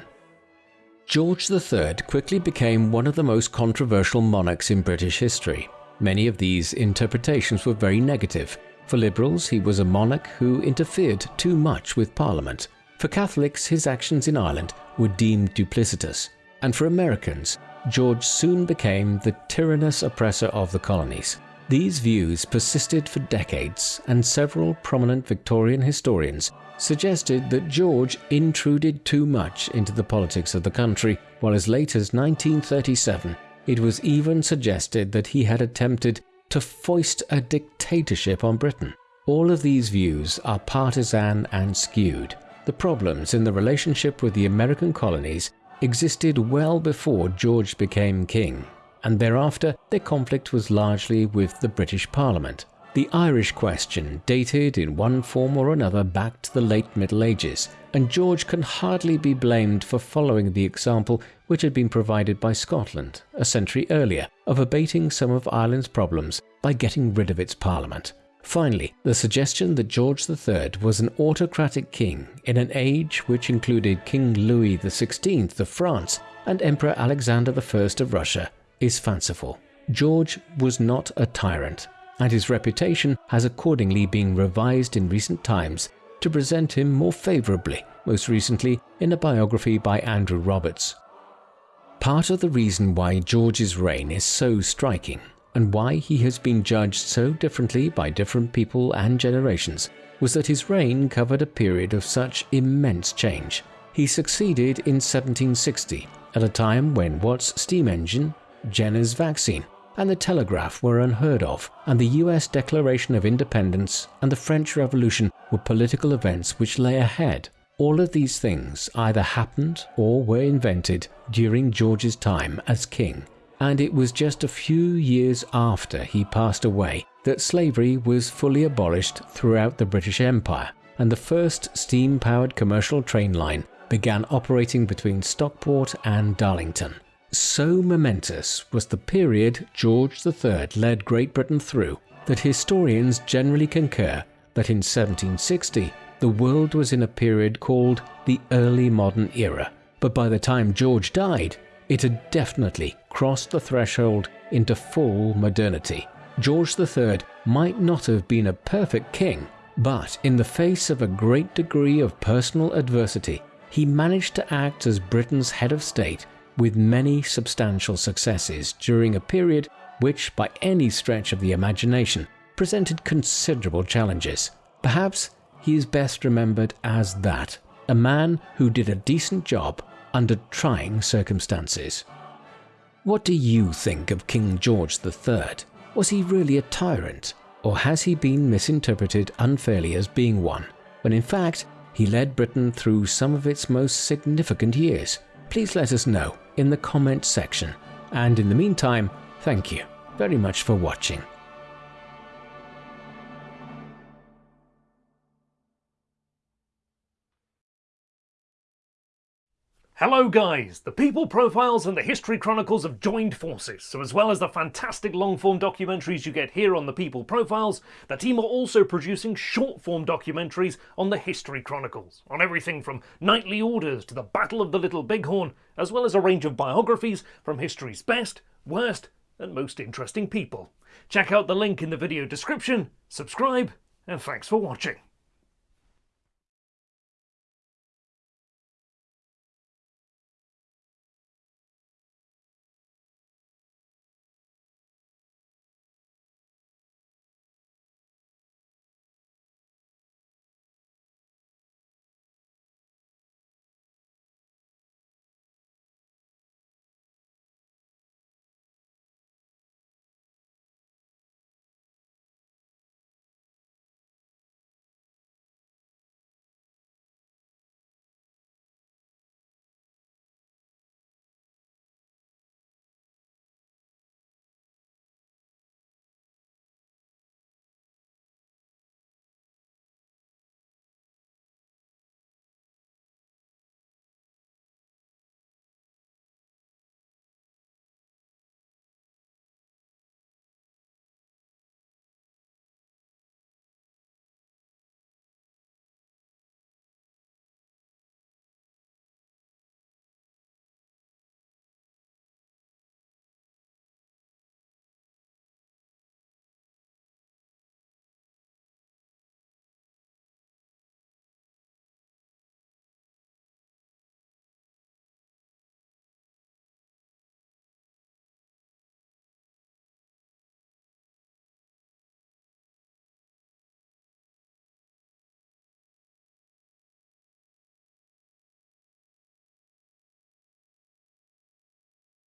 George III quickly became one of the most controversial monarchs in British history. Many of these interpretations were very negative. For liberals, he was a monarch who interfered too much with Parliament. For Catholics, his actions in Ireland were deemed duplicitous. And for Americans, George soon became the tyrannous oppressor of the colonies. These views persisted for decades, and several prominent Victorian historians suggested that George intruded too much into the politics of the country, while as late as 1937 it was even suggested that he had attempted to foist a dictatorship on Britain. All of these views are partisan and skewed. The problems in the relationship with the American colonies existed well before George became king, and thereafter their conflict was largely with the British Parliament. The Irish question dated in one form or another back to the late Middle Ages, and George can hardly be blamed for following the example which had been provided by Scotland a century earlier of abating some of Ireland's problems by getting rid of its parliament. Finally, the suggestion that George III was an autocratic king in an age which included King Louis XVI of France and Emperor Alexander I of Russia is fanciful. George was not a tyrant, and his reputation has accordingly been revised in recent times to present him more favourably, most recently in a biography by Andrew Roberts. Part of the reason why George's reign is so striking and why he has been judged so differently by different people and generations was that his reign covered a period of such immense change. He succeeded in 1760, at a time when Watt's steam engine, Jenner's vaccine, and the telegraph were unheard of, and the US Declaration of Independence and the French Revolution were political events which lay ahead. All of these things either happened or were invented during George's time as king, and it was just a few years after he passed away that slavery was fully abolished throughout the British Empire, and the first steam-powered commercial train line began operating between Stockton and Darlington. So momentous was the period George III led Great Britain through that historians generally concur that in 1760 the world was in a period called the Early Modern Era, but by the time George died, it had definitely crossed the threshold into full modernity. George III might not have been a perfect king, but in the face of a great degree of personal adversity, he managed to act as Britain's head of state with many substantial successes during a period which, by any stretch of the imagination, presented considerable challenges. Perhaps he is best remembered as that, a man who did a decent job under trying circumstances. What do you think of King George III? Was he really a tyrant, or has he been misinterpreted unfairly as being one, when in fact he led Britain through some of its most significant years? Please let us know in the comment section. And in the meantime, thank you very much for watching. Hello guys! The People Profiles and the History Chronicles have joined forces, so as well as the fantastic long-form documentaries you get here on the People Profiles, the team are also producing short-form documentaries on the History Chronicles, on everything from knightly orders to the Battle of the Little Bighorn, as well as a range of biographies from history's best, worst and most interesting people. Check out the link in the video description, subscribe, and thanks for watching.